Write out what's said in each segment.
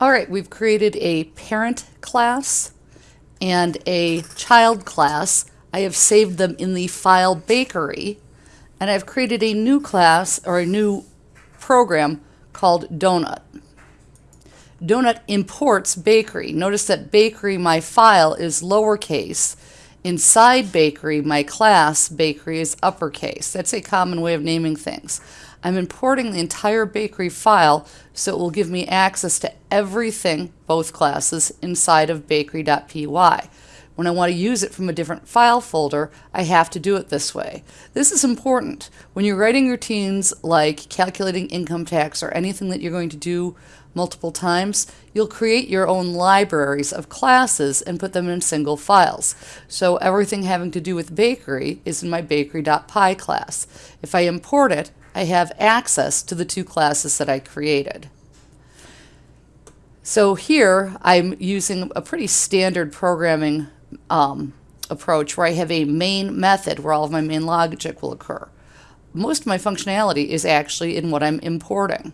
All right, we've created a parent class and a child class. I have saved them in the file bakery, and I've created a new class or a new program called Donut. Donut imports bakery. Notice that bakery, my file, is lowercase. Inside bakery, my class, bakery, is uppercase. That's a common way of naming things. I'm importing the entire bakery file so it will give me access to everything, both classes, inside of bakery.py. When I want to use it from a different file folder, I have to do it this way. This is important. When you're writing routines like calculating income tax or anything that you're going to do multiple times, you'll create your own libraries of classes and put them in single files. So everything having to do with bakery is in my bakery.py class. If I import it, I have access to the two classes that I created. So here I'm using a pretty standard programming um, approach where I have a main method where all of my main logic will occur. Most of my functionality is actually in what I'm importing.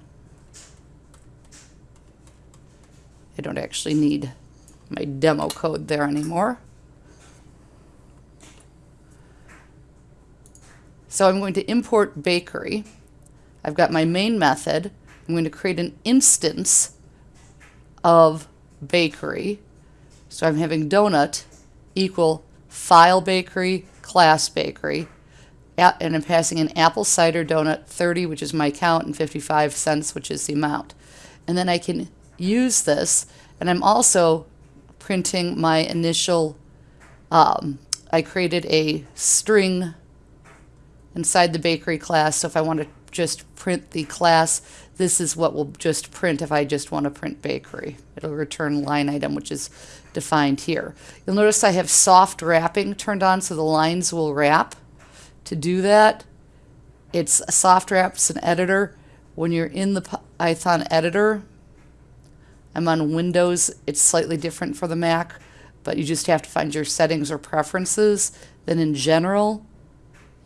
I don't actually need my demo code there anymore. So I'm going to import bakery. I've got my main method. I'm going to create an instance of bakery. So I'm having donut equal file bakery, class bakery, and I'm passing an apple cider donut 30, which is my count, and 55 cents, which is the amount. And then I can use this, and I'm also printing my initial, um, I created a string inside the bakery class, so if I want to just print the class, this is what will just print if I just want to print bakery. It'll return line item, which is defined here. You'll notice I have soft wrapping turned on so the lines will wrap. To do that, it's soft wraps an editor. When you're in the Python editor, I'm on Windows, it's slightly different for the Mac, but you just have to find your settings or preferences. Then in general,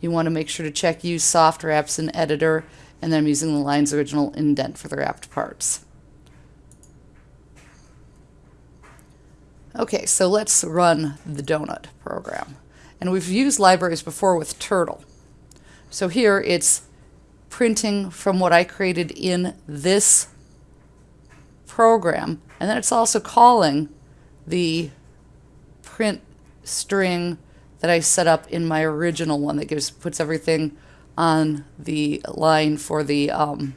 you want to make sure to check use soft wraps in editor, and then I'm using the lines original indent for the wrapped parts. Okay, so let's run the donut program. And we've used libraries before with Turtle. So here it's printing from what I created in this program, and then it's also calling the print string that I set up in my original one that gives puts everything on the line for the um,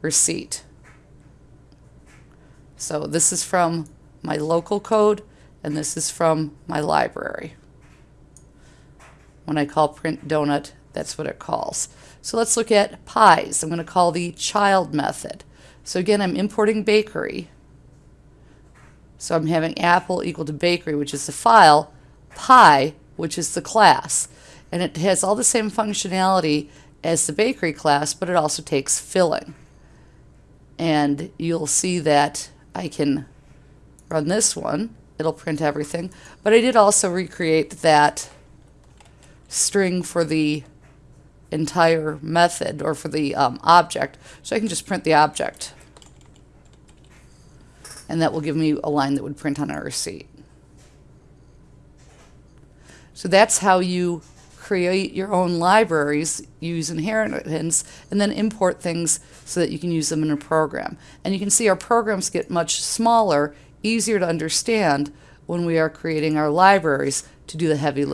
receipt. So this is from my local code and this is from my library. When I call print donut, that's what it calls. So let's look at pies. I'm going to call the child method. So again, I'm importing bakery. So I'm having apple equal to bakery, which is the file, pie, which is the class. And it has all the same functionality as the bakery class, but it also takes filling. And you'll see that I can run this one. It'll print everything. But I did also recreate that string for the entire method or for the um, object. So I can just print the object. And that will give me a line that would print on a receipt. So that's how you create your own libraries, use inheritance, and then import things so that you can use them in a program. And you can see our programs get much smaller, easier to understand when we are creating our libraries to do the heavy lifting.